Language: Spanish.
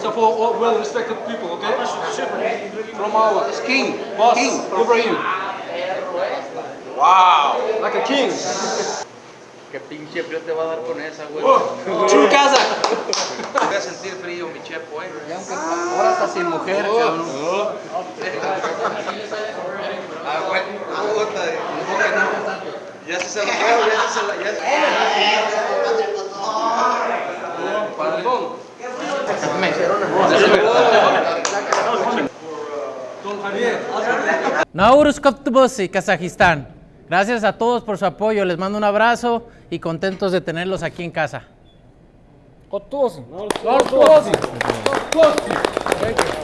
So for all well-respected people, okay? From our King. boss, King. Ibrahim. Wow. Like a king. ¿Qué pinche frío te va a dar con esa, güey? True Kazakh. Voy a sentir frío, mi chepo, eh. Ahora está sin mujer, cabrón. Ah, güey. Puta, Ya se se lo veo, ya se se la... Ya Don Javier. Naurus Koptubosi, Kazajistán. Gracias a todos por su apoyo. Les mando un abrazo y contentos de tenerlos aquí en casa. Kotosi. Kotosi. Kotosi.